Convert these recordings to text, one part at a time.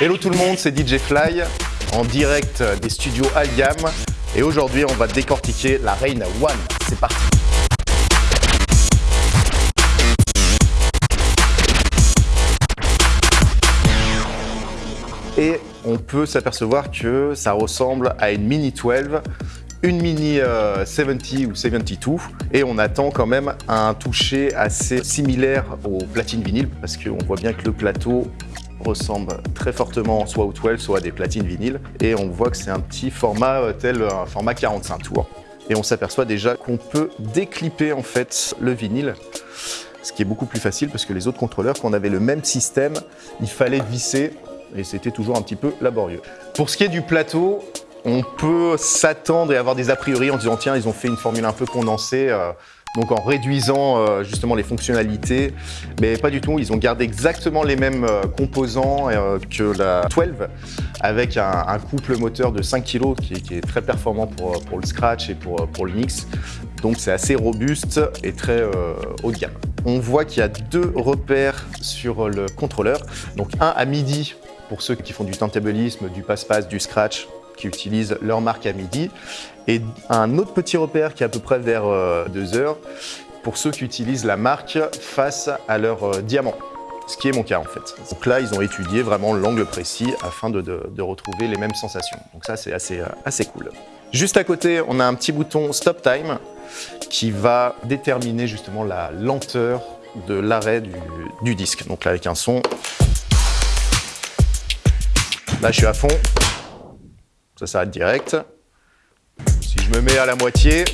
Hello tout le monde, c'est DJ Fly en direct des studios Algam et aujourd'hui on va décortiquer la Reina One. C'est parti Et on peut s'apercevoir que ça ressemble à une Mini 12 une Mini 70 ou 72 et on attend quand même un toucher assez similaire aux platines vinyle parce qu'on voit bien que le plateau ressemble très fortement soit au 12 soit à des platines vinyles. Et on voit que c'est un petit format euh, tel un format 45 tours. Et on s'aperçoit déjà qu'on peut déclipper en fait le vinyle ce qui est beaucoup plus facile parce que les autres contrôleurs quand on avait le même système il fallait visser et c'était toujours un petit peu laborieux. Pour ce qui est du plateau, on peut s'attendre et avoir des a priori en disant tiens ils ont fait une formule un peu condensée euh, donc en réduisant euh, justement les fonctionnalités mais pas du tout, ils ont gardé exactement les mêmes euh, composants que la 12 avec un, couple moteur de 5 kg qui, est très performant pour, pour le scratch et pour, pour le mix donc c'est assez robuste et très haut de gamme. On voit qu'il y a deux repères sur le contrôleur donc un à midi pour ceux qui font du turntablisme, du passe-passe, du scratch qui utilisent leur marque à midi et un autre petit repère qui est à peu près vers 2 euh, heures pour ceux qui utilisent la marque face à leur euh, diamant ce qui est mon cas en fait. Donc là, ils ont étudié vraiment l'angle précis afin de, retrouver les mêmes sensations. Donc ça, c'est assez, euh, assez cool. Juste à côté, on a un petit bouton Stop Time qui va déterminer justement la lenteur de l'arrêt du, du disque. Donc là, avec un son, là, je suis à fond, ça s'arrête direct. Si je me mets à la moitié,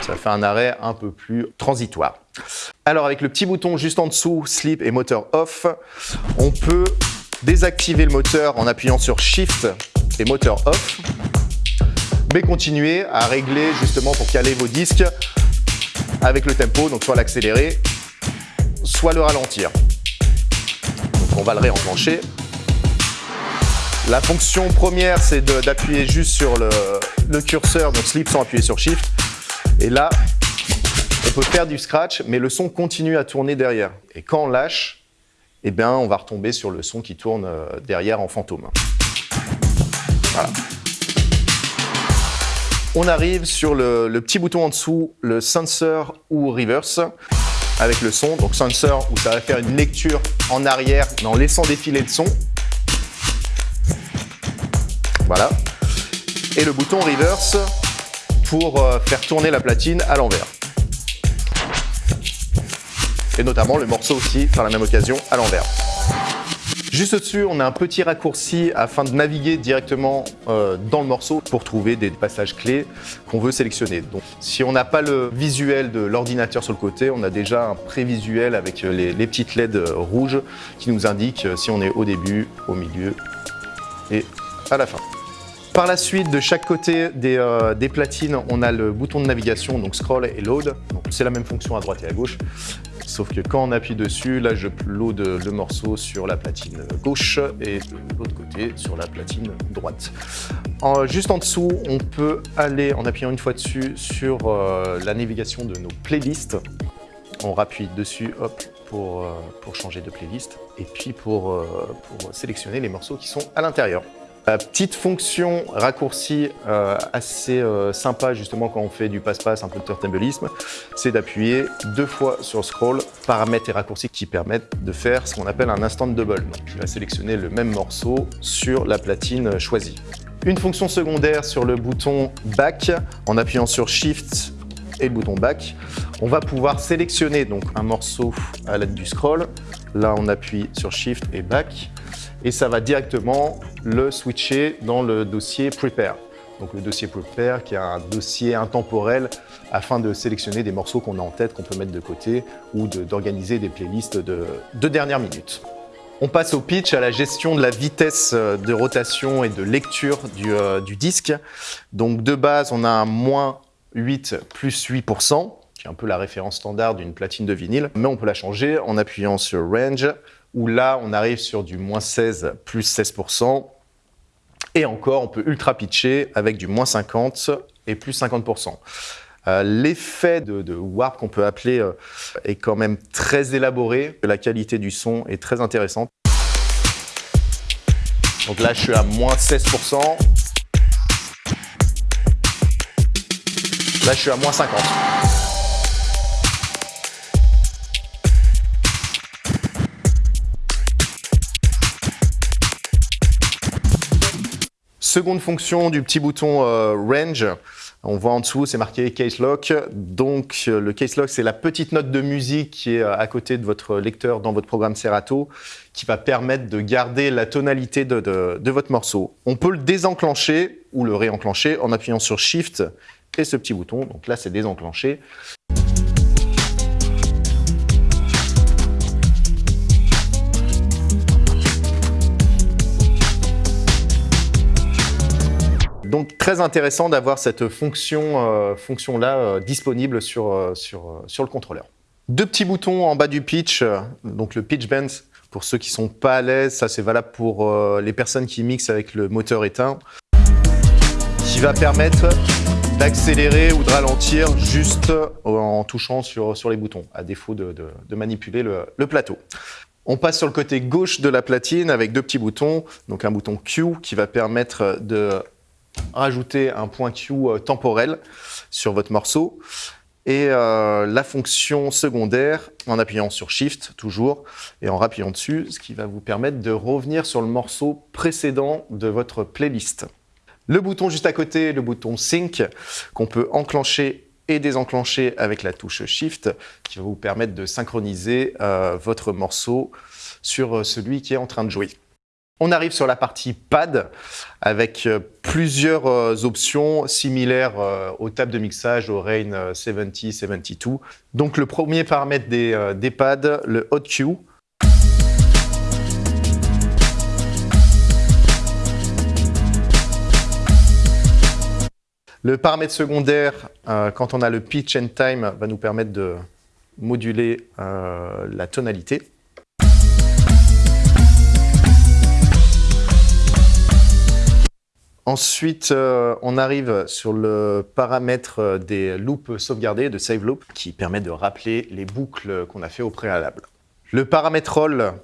ça fait un arrêt un peu plus transitoire. Alors avec le petit bouton juste en dessous, Sleep et Moteur Off, on peut désactiver le moteur en appuyant sur Shift et Moteur Off, mais continuer à régler justement pour caler vos disques avec le tempo, donc soit l'accélérer, soit le ralentir on va le réenclencher. La fonction première, c'est d'appuyer juste sur le, curseur, donc sleep sans appuyer sur shift. Et là, on peut faire du scratch, mais le son continue à tourner derrière. Et quand on lâche, eh bien, on va retomber sur le son qui tourne euh, derrière en fantôme. Voilà. On arrive sur le petit bouton en dessous, le sensor ou reverse avec le son. Donc sensor où ça va faire une lecture en arrière en laissant défiler le son. Voilà. Et le bouton reverse pour euh, faire tourner la platine à l'envers. Et notamment le morceau aussi, par la même occasion, à l'envers. Juste au-dessus, on a un petit raccourci afin de naviguer directement euh, dans le morceau pour trouver des passages clés qu'on veut sélectionner. Donc, si on n'a pas le visuel de l'ordinateur sur le côté, on a déjà un prévisuel avec les, les petites LED rouges qui nous indiquent si on est au début, au milieu et à la fin. Par la suite, de chaque côté euh, des, platines, on a le bouton de navigation, donc scroll et load. C'est la même fonction à droite et à gauche. Sauf que quand on appuie dessus, là je load le morceau sur la platine gauche et de l'autre côté sur la platine droite. Juste en dessous, on peut aller en appuyant une fois dessus sur euh, la navigation de nos playlists. On rappuie dessus hop, pour, euh, changer de playlist et puis euh, pour sélectionner les morceaux qui sont à l'intérieur. La petite fonction raccourci euh, assez euh, sympa justement quand on fait du passe-passe, un peu de turntablisme, c'est d'appuyer deux fois sur scroll, paramètres et raccourcis qui permettent de faire ce qu'on appelle un instant double. Donc il va sélectionner le même morceau sur la platine choisie. Une fonction secondaire sur le bouton back, en appuyant sur shift et le bouton back, on va pouvoir sélectionner donc un morceau à l'aide du scroll. Là, on appuie sur shift et back et ça va directement le switcher dans le dossier Prepare. Donc le dossier Prepare qui est un dossier intemporel afin de sélectionner des morceaux qu'on a en tête, qu'on peut mettre de côté ou d'organiser des playlists de, de dernière minute. On passe au pitch, à la gestion de la vitesse euh, de rotation et de lecture du, euh, du disque. Donc de base, on a moins 8 plus 8%, qui est un peu la référence standard d'une platine de vinyle, mais on peut la changer en appuyant sur Range, où là, on arrive sur du moins 16 plus 16%, et encore, on peut ultra pitcher avec du moins 50 et plus 50%. Euh, l'effet de, warp qu'on peut appeler euh, est quand même très élaboré. La qualité du son est très intéressante. Donc là, je suis à moins 16%. Là, je suis à moins 50. Seconde fonction du petit bouton euh, Range, on voit en dessous, c'est marqué Case Lock. Donc, euh, le Case Lock, c'est la petite note de musique qui est euh, à côté de votre lecteur dans votre programme Serato, qui va permettre de garder la tonalité de, de votre morceau. On peut le désenclencher ou le réenclencher en appuyant sur Shift et ce petit bouton. Donc là, c'est désenclenché. Donc très intéressant d'avoir cette fonction, euh, fonction là euh, disponible sur, euh, sur, sur le contrôleur. Deux petits boutons en bas du pitch, donc le pitch bend pour ceux qui sont pas à l'aise, ça c'est valable pour les personnes qui mixent avec le moteur éteint, qui va permettre d'accélérer ou de ralentir juste en touchant sur, sur les boutons, à défaut de, de, manipuler le, le plateau. On passe sur le côté gauche de la platine avec deux petits boutons, donc un bouton Q qui va permettre de rajouter un point Q euh, temporel sur votre morceau et euh, la fonction secondaire en appuyant sur Shift toujours et en rappuyant dessus, ce qui va vous permettre de revenir sur le morceau précédent de votre playlist. Le bouton juste à côté, le bouton Sync, qu'on peut enclencher et désenclencher avec la touche Shift, qui va vous permettre de synchroniser euh, votre morceau sur celui qui est en train de jouer. On arrive sur la partie pad avec euh, plusieurs euh, options similaires euh, aux tables de mixage au Rain 70, 72. Donc le premier paramètre des, pads, le Hot Q. Le paramètre secondaire, quand on a le pitch and time, va nous permettre de moduler la tonalité. Ensuite, euh, on arrive sur le paramètre des loops sauvegardés, de save loop, qui permet de rappeler les boucles qu'on a fait au préalable. Le paramètre roll,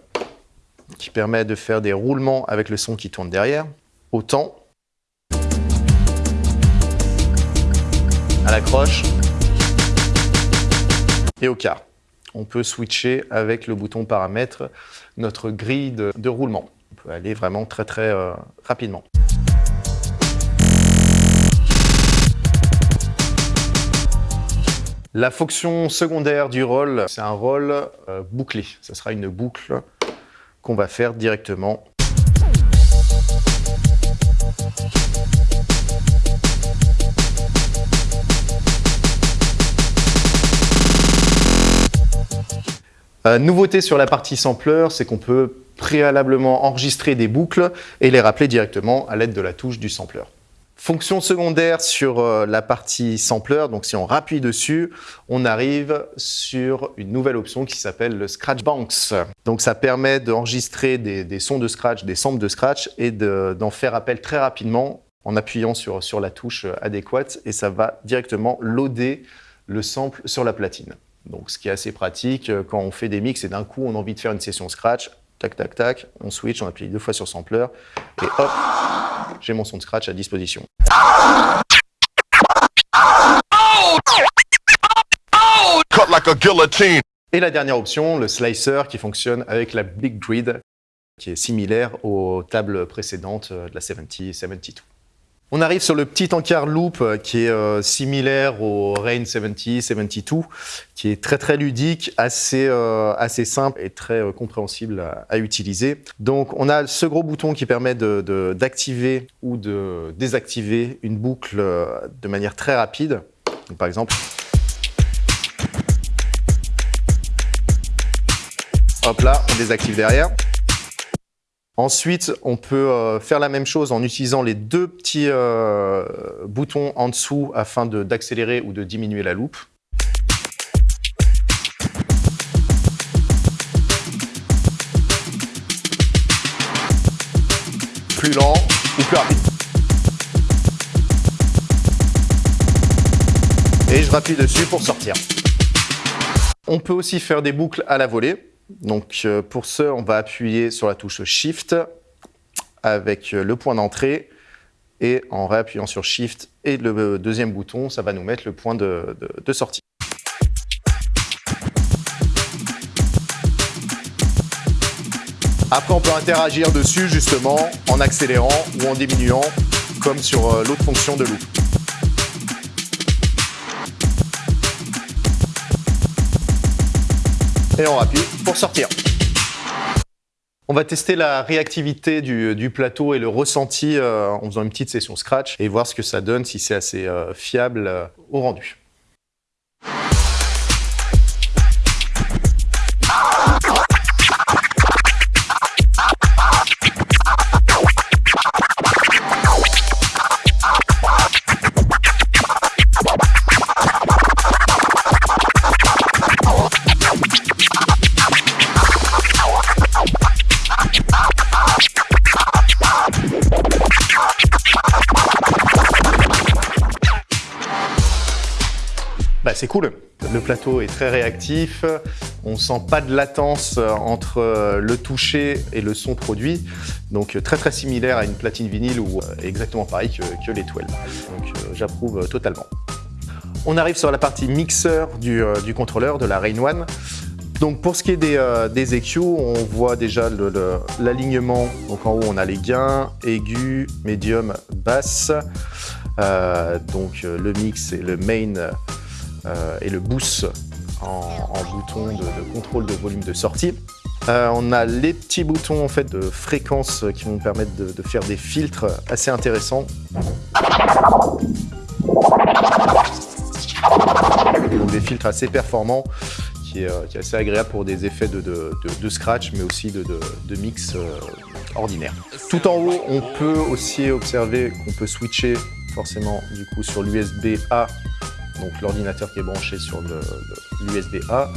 qui permet de faire des roulements avec le son qui tourne derrière, au temps, à la croche et au quart. On peut switcher avec le bouton paramètre notre grille de, roulement. On peut aller vraiment très très euh, rapidement. La fonction secondaire du roll, c'est un roll euh, bouclé. Ce sera une boucle qu'on va faire directement. Euh, nouveauté sur la partie sampler, c'est qu'on peut préalablement enregistrer des boucles et les rappeler directement à l'aide de la touche du sampler. Fonction secondaire sur euh, la partie sampler, donc si on rappuie dessus, on arrive sur une nouvelle option qui s'appelle le Scratch Banks. Donc ça permet d'enregistrer des, sons de scratch, des samples de scratch et d'en faire appel très rapidement en appuyant sur, sur la touche adéquate et ça va directement loader le sample sur la platine. Donc ce qui est assez pratique euh, quand on fait des mix et d'un coup on a envie de faire une session scratch, tac tac tac, on switch, on appuie deux fois sur sampler et hop, j'ai mon son de scratch à disposition. Et la dernière option, le slicer qui fonctionne avec la Big Grid, qui est similaire aux tables précédentes de la 70 72. On arrive sur le petit encart loop euh, qui est euh, similaire au Rain 70, 72, qui est très très ludique, assez, euh, simple et très compréhensible à, utiliser. Donc on a ce gros bouton qui permet d'activer ou de désactiver une boucle de manière très rapide. par exemple, hop là, on désactive derrière. Ensuite, on peut euh, faire la même chose en utilisant les deux petits euh, boutons en dessous afin d'accélérer ou de diminuer la loupe. Plus lent ou plus rapide. Et je rappuie dessus pour sortir. On peut aussi faire des boucles à la volée. Donc euh, pour ce, on va appuyer sur la touche Shift avec le point d'entrée et en réappuyant sur Shift et le deuxième bouton, ça va nous mettre le point de, sortie. Après, on peut interagir dessus justement en accélérant ou en diminuant, comme sur euh, l'autre fonction de loop. Et on rappuie pour sortir. On va tester la réactivité du, plateau et le ressenti euh, en faisant une petite session Scratch et voir ce que ça donne, si c'est assez euh, fiable au rendu. C'est cool. Le plateau est très réactif. On sent pas de latence entre euh, le toucher et le son produit. Donc très très similaire à une platine vinyle ou euh, exactement pareil que, les 12. Donc euh, j'approuve totalement. On arrive sur la partie mixeur du, contrôleur de la Rain One. Donc pour ce qui est des, EQ, on voit déjà l'alignement. Donc en haut, on a les gains, aigus, médium, basse. donc le mix et le main euh, et le boost en, bouton de, contrôle de volume de sortie. Euh, on a les petits boutons en fait, de fréquence qui vont permettre de, faire des filtres assez intéressants. Donc des filtres assez performants qui est, euh, assez agréable pour des effets de, scratch mais aussi de, mix ordinaire. Tout en haut, on peut aussi observer qu'on peut switcher forcément du coup sur l'USB A donc l'ordinateur qui est branché sur l'USB A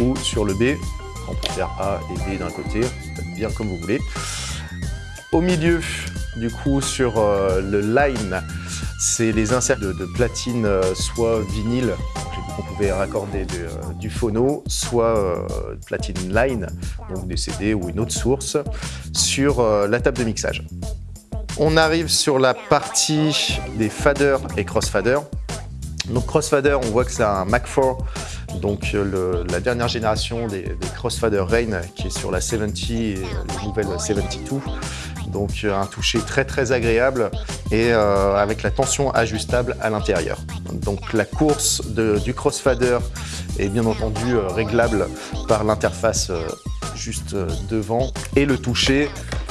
ou sur le B. On peut faire A et B d'un côté, bien comme vous voulez. Au milieu, du coup, sur euh, le line, c'est les inserts de, platine, euh, soit vinyle, on pouvait raccorder euh, du phono, soit platine line, donc des CD ou une autre source, sur la table de mixage. On arrive sur la partie des faders et crossfaders. Donc Crossfader, on voit que c'est un Mac 4, donc euh, la dernière génération des, Crossfader Rain qui est sur la 70 et les nouvelles 72. Donc euh, un toucher très très agréable et euh, avec la tension ajustable à l'intérieur. Donc la course du Crossfader bien entendu réglable par l'interface juste devant et le toucher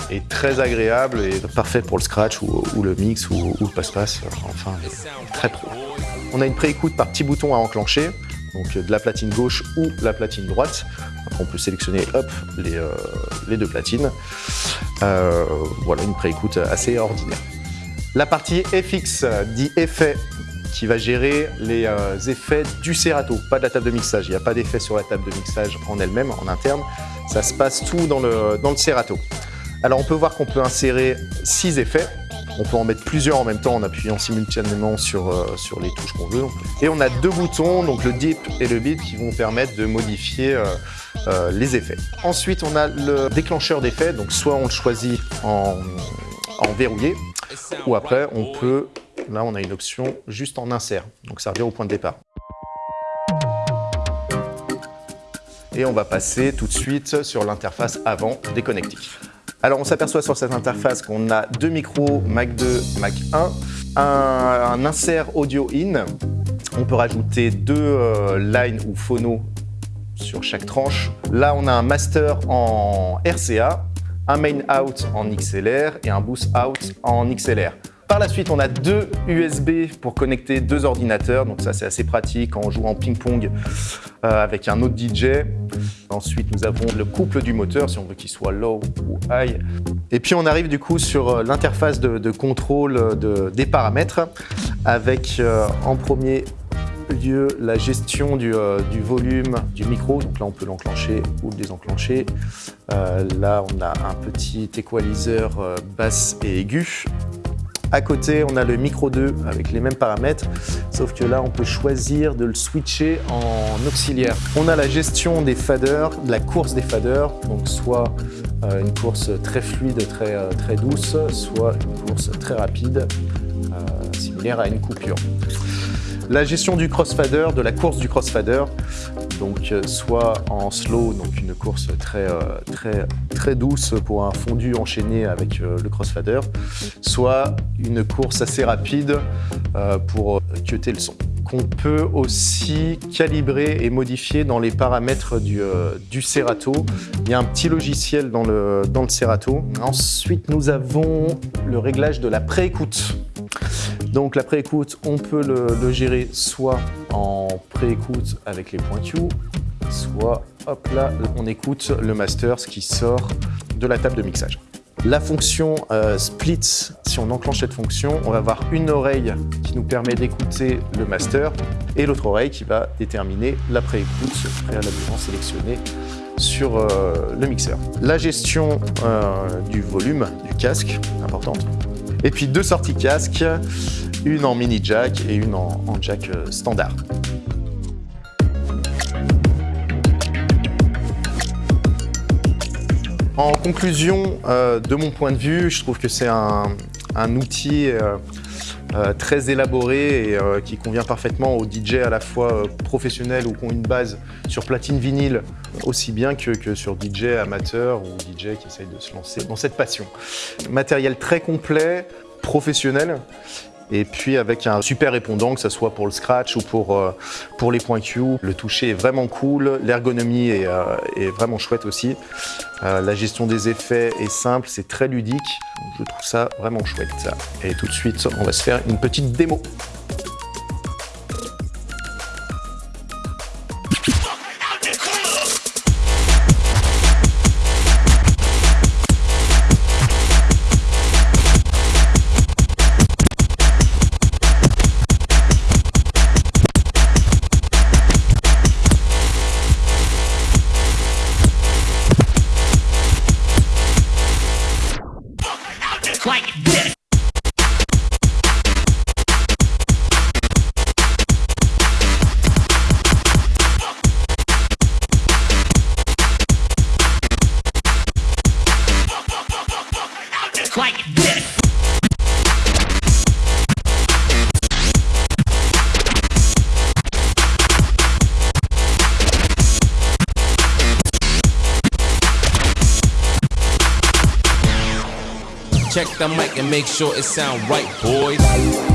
est très agréable et parfait pour le scratch ou, le mix ou, le passe-passe, enfin très pro. On a une préécoute par petit bouton à enclencher, donc de la platine gauche ou la platine droite. on peut sélectionner hop, les, euh, deux platines. Euh, voilà, une préécoute assez ordinaire. La partie FX dit effet qui va gérer les euh, effets du Serato, pas de la table de mixage. Il n'y a pas d'effet sur la table de mixage en elle-même, en interne. Ça se passe tout dans le, dans. Alors on peut voir qu'on peut insérer six effets. On peut en mettre plusieurs en même temps en appuyant simultanément sur, euh, les touches qu'on veut. Et on a deux boutons, donc le dip et le beat, qui vont permettre de modifier euh, les effets. Ensuite, on a le déclencheur d'effets, donc soit on le choisit en verrouillé, ou après on peut, là on a une option juste en insert, donc revient au point de départ. Et on va passer tout de suite sur l'interface avant des connectiques. Alors on s'aperçoit sur cette interface qu'on a deux micros Mac 2, Mac 1, un, insert audio in. On peut rajouter deux euh, lines ou phonos sur chaque tranche. Là, on a un master en RCA, un main out en XLR et un boost out en XLR. Par la suite, on a deux USB pour connecter deux ordinateurs. Donc ça, c'est assez pratique en ping-pong euh, avec un autre DJ. Ensuite, nous avons le couple du moteur, si on veut qu'il soit low ou high. Et puis, on arrive du coup sur euh, l'interface de, contrôle des paramètres avec euh, en premier lieu la gestion du, euh, volume du micro. Donc là, on peut l'enclencher ou le désenclencher. Euh, là, on a un petit équaliseur euh, basse et aigu. À côté, on a le micro 2 avec les mêmes paramètres, sauf que là, on peut choisir de le switcher en auxiliaire. On a la gestion des faders, de la course des faders, donc soit euh, une course très fluide, très, euh, très douce, soit une course très rapide, euh, similaire à une coupure. La gestion du crossfader, de la course du crossfader, donc soit en slow, donc une course très, très, très douce pour un fondu enchaîné avec le crossfader, soit une course assez rapide pour cuter le son qu'on peut aussi calibrer et modifier dans les paramètres du, Serato. Il y a un petit logiciel dans le, dans le Serato. Ensuite, nous avons le réglage de la pré-écoute. Donc la pré-écoute, on peut le, gérer soit en pré-écoute avec les points soit hop là, on écoute le master, ce qui sort de la table de mixage. La fonction euh, split, si on enclenche cette fonction, on va avoir une oreille qui nous permet d'écouter le master et l'autre oreille qui va déterminer la pré-écoute préalablement sélectionnée sur euh, le mixeur. La gestion euh, du volume du casque, importante. Et puis deux sorties casque, une en mini jack et une en, jack euh, standard. En conclusion, euh, de mon point de vue, je trouve que c'est un, un, outil euh, euh, très élaboré et euh, qui convient parfaitement aux DJ à la fois euh, professionnels ou qui ont une base sur platine vinyle, aussi bien que, que sur DJ amateur ou DJ qui essayent de se lancer dans cette passion. Matériel très complet, professionnel, et puis avec un super répondant, que ce soit pour le scratch ou pour, euh, les points Q. Le toucher est vraiment cool, l'ergonomie est, euh, vraiment chouette aussi. Euh, la gestion des effets est simple, c'est très ludique. Je trouve ça vraiment chouette. Et tout de suite, on va se faire une petite démo. Check the mic and make sure it sound right, boys.